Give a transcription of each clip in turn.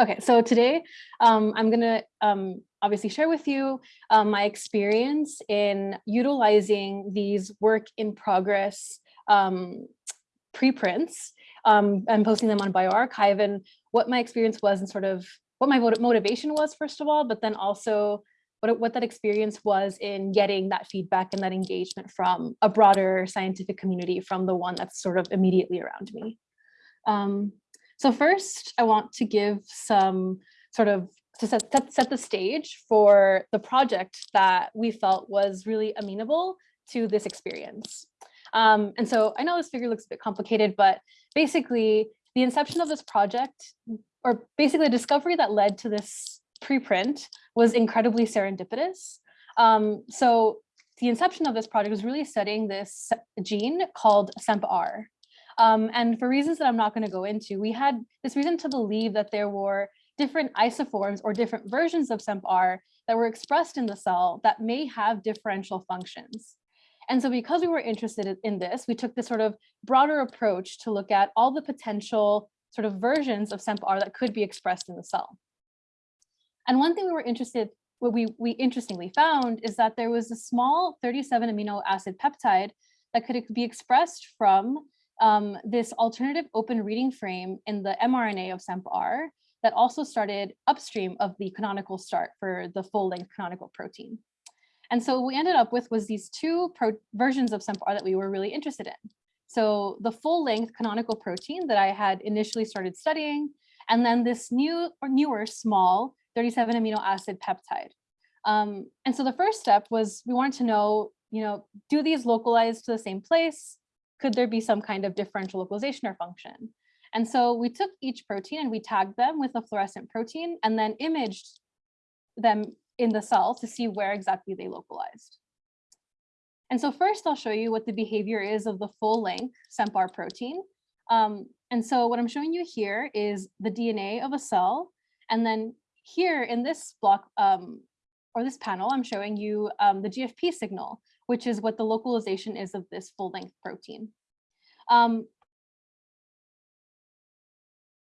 Okay, so today um, I'm going to um, obviously share with you um, my experience in utilizing these work in progress um, preprints um, and posting them on bioRxiv and what my experience was and sort of what my motivation was, first of all, but then also what, what that experience was in getting that feedback and that engagement from a broader scientific community from the one that's sort of immediately around me. So first, I want to give some sort of to set, set, set the stage for the project that we felt was really amenable to this experience. Um, and so I know this figure looks a bit complicated, but basically the inception of this project, or basically the discovery that led to this preprint was incredibly serendipitous. Um, so the inception of this project was really studying this gene called CENP-R. Um, and for reasons that I'm not going to go into, we had this reason to believe that there were different isoforms or different versions of CENP-R that were expressed in the cell that may have differential functions. And so because we were interested in this, we took this sort of broader approach to look at all the potential sort of versions of CENP-R that could be expressed in the cell. And one thing we were interested, what we, we interestingly found is that there was a small 37 amino acid peptide that could be expressed from um, this alternative open reading frame in the mRNA of CENP-R that also started upstream of the canonical start for the full length canonical protein. And so we ended up with was these two versions of CENP-R that we were really interested in. So the full length canonical protein that I had initially started studying, and then this new or newer small 37 amino acid peptide. Um, and so the first step was we wanted to know, you know, do these localize to the same place? Could there be some kind of differential localization or function? And so we took each protein and we tagged them with a fluorescent protein and then imaged them in the cell to see where exactly they localized. And so first I'll show you what the behavior is of the full length CENP-R protein. Um, and so what I'm showing you here is the DNA of a cell. And then here in this block um, or this panel, I'm showing you um, the GFP signal which is what the localization is of this full length protein. Um,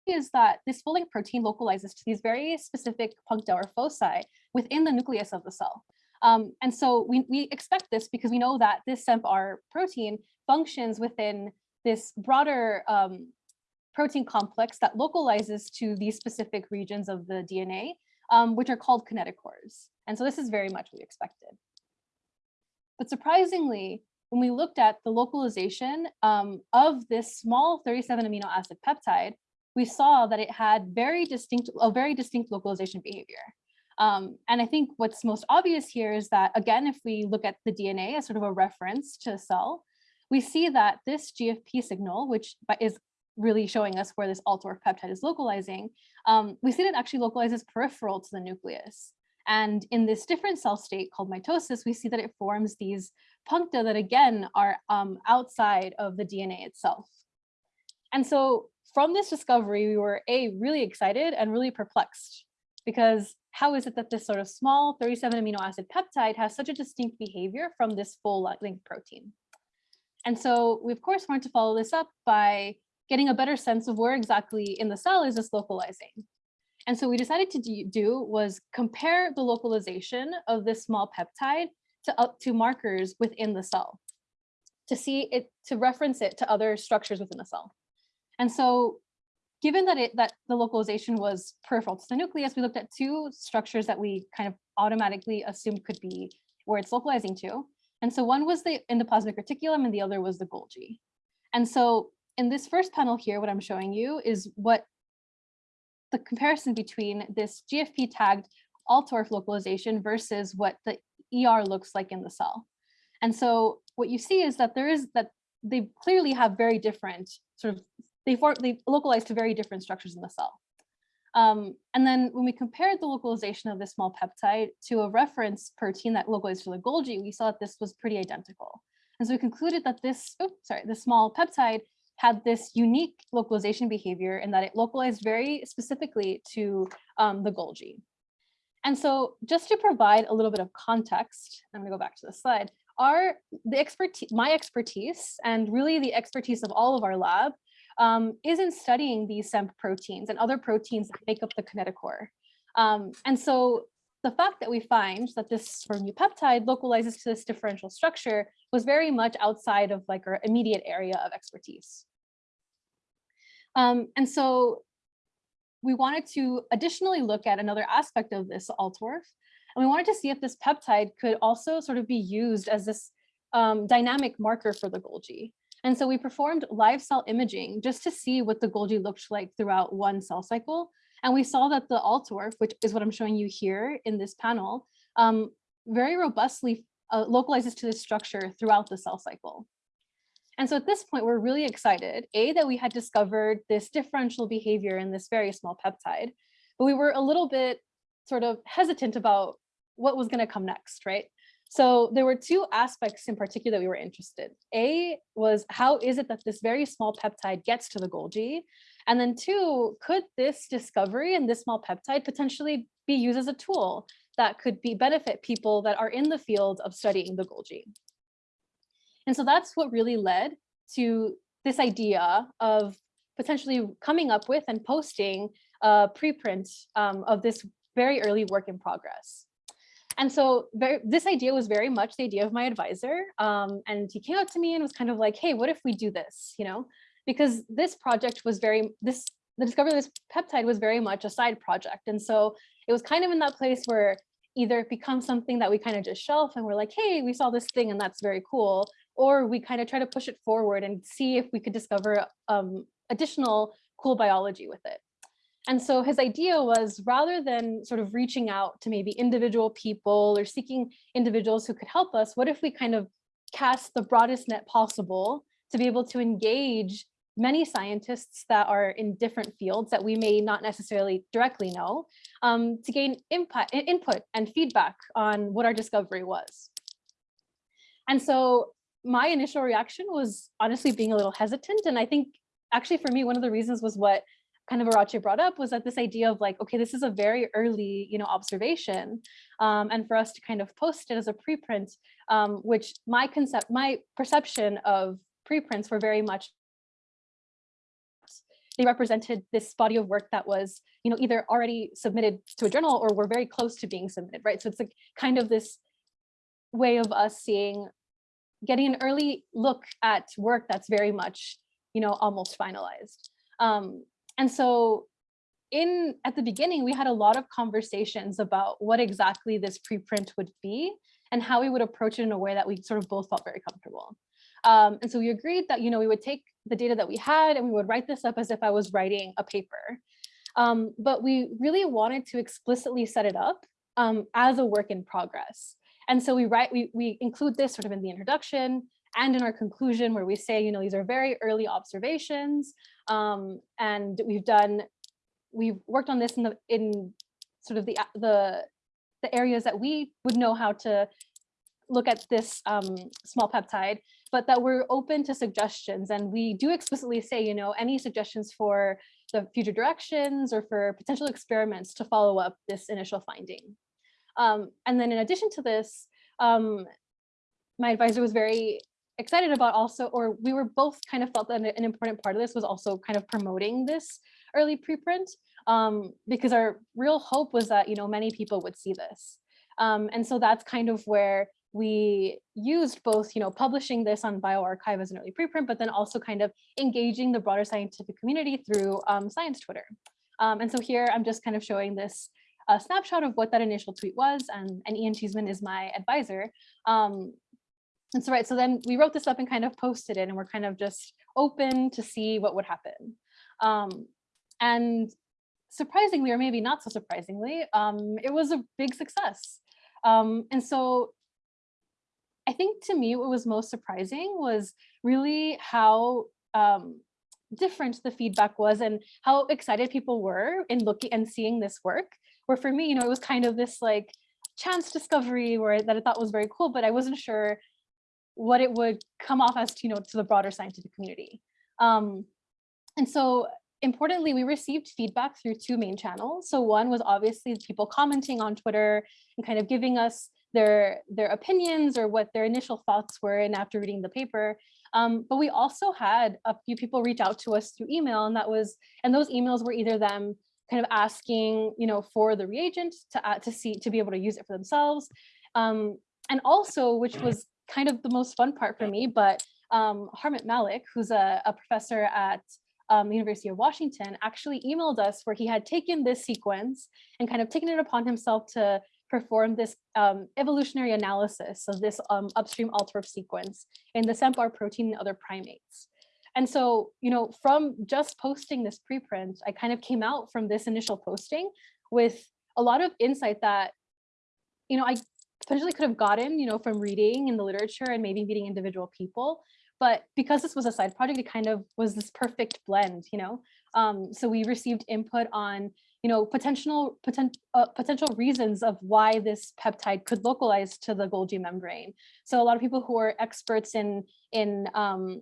is that this full length protein localizes to these very specific puncta or foci within the nucleus of the cell. Um, and so we, we expect this because we know that this CENP-R protein functions within this broader um, protein complex that localizes to these specific regions of the DNA, um, which are called kinetochores. And so this is very much what we expected. But surprisingly, when we looked at the localization um, of this small 37 amino acid peptide, we saw that it had very distinct, a very distinct localization behavior. Um, and I think what's most obvious here is that, again, if we look at the DNA as sort of a reference to a cell, we see that this GFP signal, which is really showing us where this AltORF peptide is localizing, um, we see that it actually localizes peripheral to the nucleus. And in this different cell state called mitosis, we see that it forms these puncta that again are um, outside of the DNA itself. And so from this discovery, we were A, really excited and really perplexed because how is it that this sort of small 37 amino acid peptide has such a distinct behavior from this full length protein? And so we of course wanted to follow this up by getting a better sense of where exactly in the cell is this localizing. And so we decided to do was compare the localization of this small peptide to up to markers within the cell to see it, to reference it to other structures within the cell. And so given that it that the localization was peripheral to the nucleus, we looked at two structures that we kind of automatically assumed could be where it's localizing to. And so one was the endoplasmic reticulum and the other was the Golgi. And so in this first panel here, what I'm showing you is what the comparison between this GFP tagged AltORF localization versus what the ER looks like in the cell. And so what you see is that there is that they clearly have very different sort of, they, they localize to very different structures in the cell. Um, and then when we compared the localization of this small peptide to a reference protein that localized to the Golgi, we saw that this was pretty identical. And so we concluded that this, oh, sorry, the small peptide had this unique localization behavior in that it localized very specifically to um, the Golgi. And so just to provide a little bit of context, I'm gonna go back to the slide, are the expertise, my expertise and really the expertise of all of our lab um, is in studying these CENP proteins and other proteins that make up the kinetochore. Um, and so the fact that we find that this sort of new peptide localizes to this differential structure was very much outside of like our immediate area of expertise. Um, and so we wanted to additionally look at another aspect of this AltORF, and we wanted to see if this peptide could also sort of be used as this um, dynamic marker for the Golgi. And so we performed live cell imaging just to see what the Golgi looked like throughout one cell cycle and we saw that the AltORF, which is what I'm showing you here in this panel, um, very robustly uh, localizes to this structure throughout the cell cycle. And so at this point, we're really excited, A, that we had discovered this differential behavior in this very small peptide, but we were a little bit sort of hesitant about what was gonna come next, right? So there were two aspects in particular that we were interested. A was how is it that this very small peptide gets to the Golgi? And then two, could this discovery and this small peptide potentially be used as a tool that could be benefit people that are in the field of studying the Golgi? And so that's what really led to this idea of potentially coming up with and posting a preprint um, of this very early work in progress. And so very, this idea was very much the idea of my advisor. Um, and he came up to me and was kind of like, hey, what if we do this? You know, because this project was very, this the discovery of this peptide was very much a side project. And so it was kind of in that place where either it becomes something that we kind of just shelf and we're like, hey, we saw this thing and that's very cool. Or we kind of try to push it forward and see if we could discover um, additional cool biology with it. And so his idea was rather than sort of reaching out to maybe individual people or seeking individuals who could help us, what if we kind of cast the broadest net possible to be able to engage many scientists that are in different fields that we may not necessarily directly know um, to gain input, input and feedback on what our discovery was. And so my initial reaction was honestly being a little hesitant. And I think actually for me, one of the reasons was what kind of Arache brought up was that this idea of like, okay, this is a very early, you know, observation. Um, and for us to kind of post it as a preprint, um, which my concept, my perception of preprints were very much they represented this body of work that was, you know, either already submitted to a journal or were very close to being submitted, right? So it's like kind of this way of us seeing, getting an early look at work that's very much, you know, almost finalized. Um, and so in at the beginning, we had a lot of conversations about what exactly this preprint would be and how we would approach it in a way that we sort of both felt very comfortable. Um, and so we agreed that, you know, we would take the data that we had and we would write this up as if I was writing a paper. Um, but we really wanted to explicitly set it up um, as a work in progress. And so we write, we, we include this sort of in the introduction and in our conclusion where we say, you know, these are very early observations. Um, and we've done, we've worked on this in the, in sort of the, the, the areas that we would know how to look at this um, small peptide, but that we're open to suggestions. And we do explicitly say, you know, any suggestions for the future directions or for potential experiments to follow up this initial finding. Um, and then in addition to this, um, my advisor was very excited about also, or we were both kind of felt that an important part of this was also kind of promoting this early preprint um, because our real hope was that, you know, many people would see this. Um, and so that's kind of where we used both, you know, publishing this on bioRxiv as an early preprint, but then also kind of engaging the broader scientific community through um, science Twitter. Um, and so here I'm just kind of showing this a snapshot of what that initial tweet was, and, and Ian Cheeseman is my advisor. Um, and so right, so then we wrote this up and kind of posted it, and we're kind of just open to see what would happen. Um, and surprisingly, or maybe not so surprisingly, um, it was a big success. Um, and so I think to me what was most surprising was really how um, different the feedback was and how excited people were in looking and seeing this work. Where for me, you know, it was kind of this like chance discovery where that I thought was very cool, but I wasn't sure what it would come off as, you know, to the broader scientific community. Um, and so importantly, we received feedback through two main channels. So one was obviously people commenting on Twitter and kind of giving us their their opinions or what their initial thoughts were and after reading the paper Um, but we also had a few people reach out to us through email and that was, and those emails were either them kind of asking, you know, for the reagent to, uh, to see, to be able to use it for themselves. Um, and also, which was kind of the most fun part for me, but um, Harmit Malik, who's a, a professor at um, the University of Washington, actually emailed us where he had taken this sequence and kind of taken it upon himself to perform this um, evolutionary analysis of this um, upstream AltORF sequence in the CENP-R protein and other primates. And so, you know, from just posting this preprint, I kind of came out from this initial posting with a lot of insight that, you know, I potentially could have gotten, you know, from reading in the literature and maybe meeting individual people. But because this was a side project, it kind of was this perfect blend, you know. Um, so we received input on, you know, potential potent, uh, potential reasons of why this peptide could localize to the Golgi membrane. So a lot of people who are experts in in um,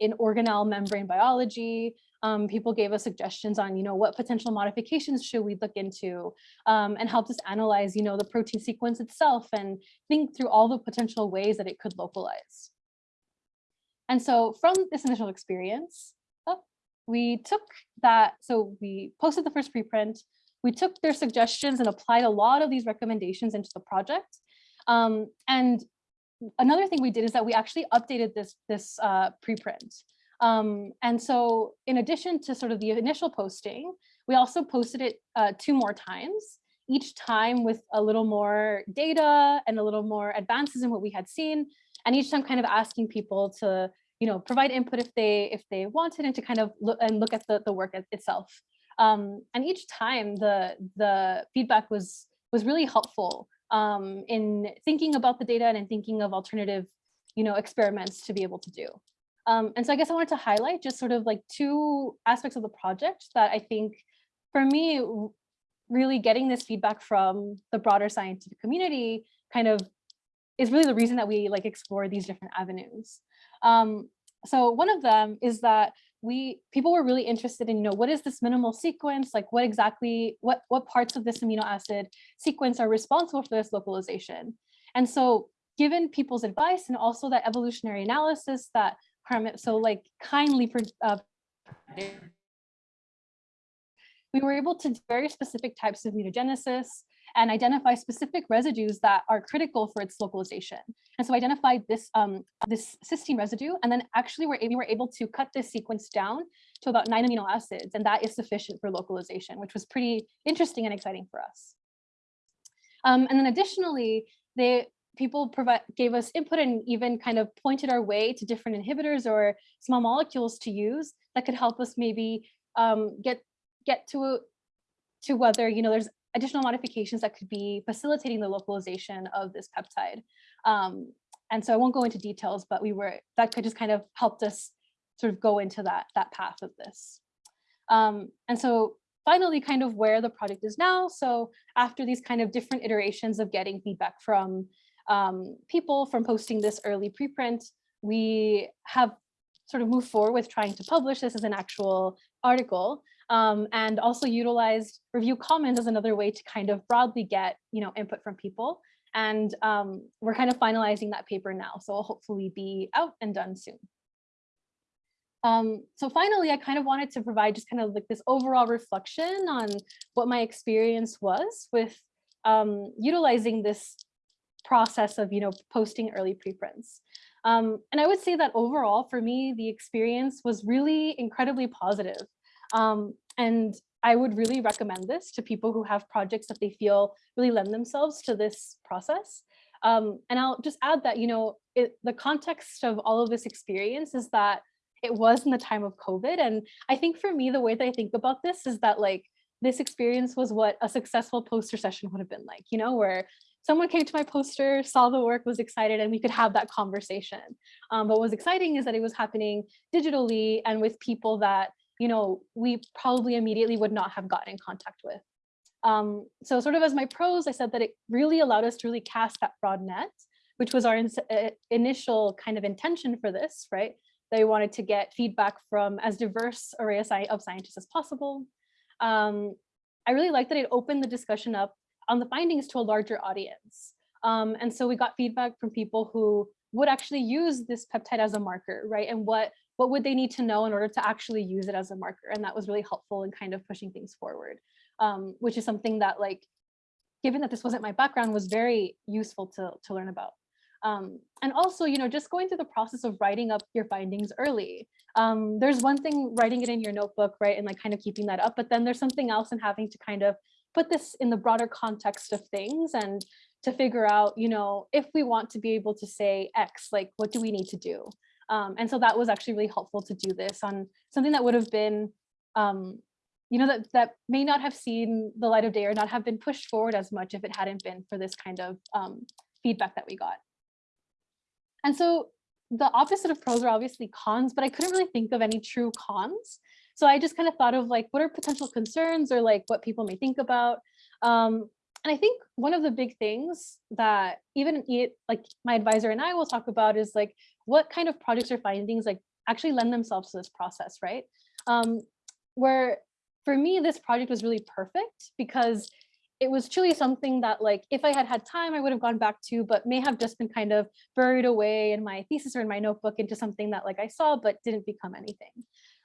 in organelle membrane biology, um, people gave us suggestions on, you know, what potential modifications should we look into um, and helped us analyze, you know, the protein sequence itself and think through all the potential ways that it could localize. And so from this initial experience, oh, we took that, so we posted the first preprint, we took their suggestions and applied a lot of these recommendations into the project. Um, and another thing we did is that we actually updated this, this uh, preprint. Um, and so in addition to sort of the initial posting, we also posted it uh, two more times, each time with a little more data and a little more advances in what we had seen. And each time kind of asking people to, you know, provide input if they if they wanted and to kind of look and look at the, the work itself. Um, and each time the the feedback was was really helpful um, in thinking about the data and in thinking of alternative, you know, experiments to be able to do. Um, and so I guess I wanted to highlight just sort of like two aspects of the project that I think for me, really getting this feedback from the broader scientific community kind of is really the reason that we like explore these different avenues. Um, so one of them is that we people were really interested in, you know, what is this minimal sequence? Like what exactly, what, what parts of this amino acid sequence are responsible for this localization? And so given people's advice and also that evolutionary analysis that Harmit. So like kindly uh, we were able to do very specific types of mutagenesis and identify specific residues that are critical for its localization. And so identified this, um, this cysteine residue, and then actually we're, we were able to cut this sequence down to about nine amino acids, and that is sufficient for localization, which was pretty interesting and exciting for us. Um, and then additionally, they people provide gave us input and even kind of pointed our way to different inhibitors or small molecules to use that could help us maybe um, get get to to whether you know there's additional modifications that could be facilitating the localization of this peptide. Um, and so I won't go into details, but we were that could just kind of helped us sort of go into that that path of this. Um, and so finally kind of where the project is now. So after these kind of different iterations of getting feedback from um, people from posting this early preprint, we have sort of moved forward with trying to publish this as an actual article um, and also utilized review comments as another way to kind of broadly get you know input from people. And um, we're kind of finalizing that paper now so it'll hopefully be out and done soon. Um, so finally i kind of wanted to provide just kind of like this overall reflection on what my experience was with um, utilizing this process of, you know, posting early preprints. Um, and I would say that overall, for me, the experience was really incredibly positive. Um, and I would really recommend this to people who have projects that they feel really lend themselves to this process. Um, and I'll just add that, you know, it, the context of all of this experience is that it was in the time of COVID. And I think for me, the way that I think about this is that like, this experience was what a successful poster session would have been like, you know, where someone came to my poster, saw the work, was excited, and we could have that conversation. Um, but what was exciting is that it was happening digitally and with people that, you know, we probably immediately would not have gotten in contact with. Um, so sort of as my pros, I said that it really allowed us to really cast that broad net, which was our in uh, initial kind of intention for this, right? They wanted to get feedback from as diverse array of scientists as possible. Um, I really like that it opened the discussion up on the findings to a larger audience. Um, and so we got feedback from people who would actually use this peptide as a marker, right? And what what would they need to know in order to actually use it as a marker? And that was really helpful in kind of pushing things forward, um, which is something that like, given that this wasn't my background, was very useful to, to learn about. Um, and also, you know, just going through the process of writing up your findings early. Um, there's one thing writing it in your notebook, right, and like kind of keeping that up, but then there's something else in having to kind of put this in the broader context of things and to figure out, you know, if we want to be able to say X, like what do we need to do? Um, and so that was actually really helpful to do this on something that would have been, um, you know, that, that may not have seen the light of day or not have been pushed forward as much if it hadn't been for this kind of um, feedback that we got. And so the opposite of pros are obviously cons, but I couldn't really think of any true cons. So I just kind of thought of like, what are potential concerns or like what people may think about? Um, and I think one of the big things that even like my advisor and I will talk about is like, what kind of projects or findings like actually lend themselves to this process, right? Um, where for me, this project was really perfect because it was truly something that like if I had had time, I would have gone back to, but may have just been kind of buried away in my thesis or in my notebook into something that like I saw, but didn't become anything.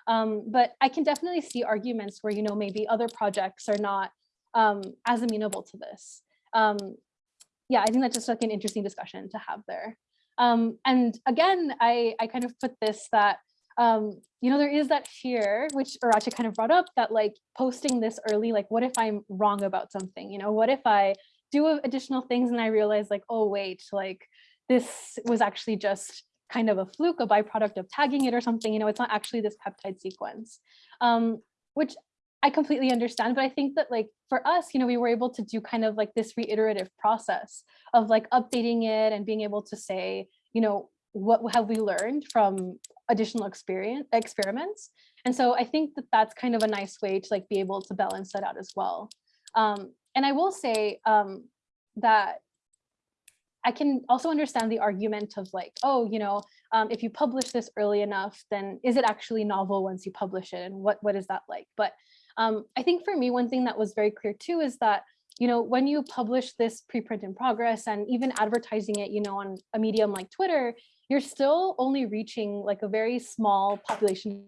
Um, but I can definitely see arguments where, you know, maybe other projects are not um, as amenable to this. Um, yeah, I think that's just like an interesting discussion to have there. Um, and again, I, I kind of put this that, um, you know, there is that fear, which Aracha kind of brought up, that like posting this early, like, what if I'm wrong about something? You know, what if I do additional things and I realize like, oh, wait, like this was actually just kind of a fluke, a byproduct of tagging it or something, you know, it's not actually this peptide sequence, um, which I completely understand, but I think that like for us, you know, we were able to do kind of like this reiterative process of like updating it and being able to say, you know, what have we learned from additional experience experiments. And so I think that that's kind of a nice way to like be able to balance that out as well. Um, and I will say um, that I can also understand the argument of like, oh, you know, um, if you publish this early enough, then is it actually novel once you publish it? And what, what is that like? But um, I think for me, one thing that was very clear too is that, you know, when you publish this preprint in progress and even advertising it, you know, on a medium like Twitter, you're still only reaching like a very small population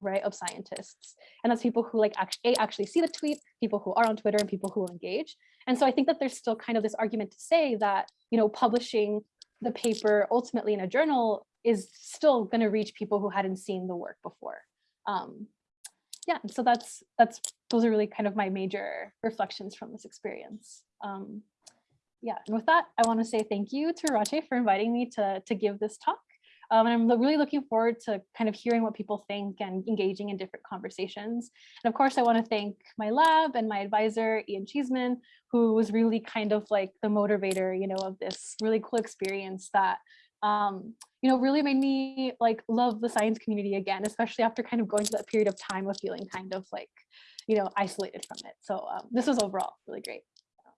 right of scientists and that's people who like actually actually see the tweet people who are on twitter and people who will engage and so i think that there's still kind of this argument to say that you know publishing the paper ultimately in a journal is still going to reach people who hadn't seen the work before um, yeah, so that's that's those are really kind of my major reflections from this experience. Um, yeah, and with that, I want to say thank you to Rache for inviting me to, to give this talk. Um, and I'm really looking forward to kind of hearing what people think and engaging in different conversations. And of course, I want to thank my lab and my advisor, Ian Cheeseman, who was really kind of like the motivator, you know, of this really cool experience that um, you know, really made me like love the science community again, especially after kind of going through that period of time of feeling kind of like, you know, isolated from it. So um, this was overall really great.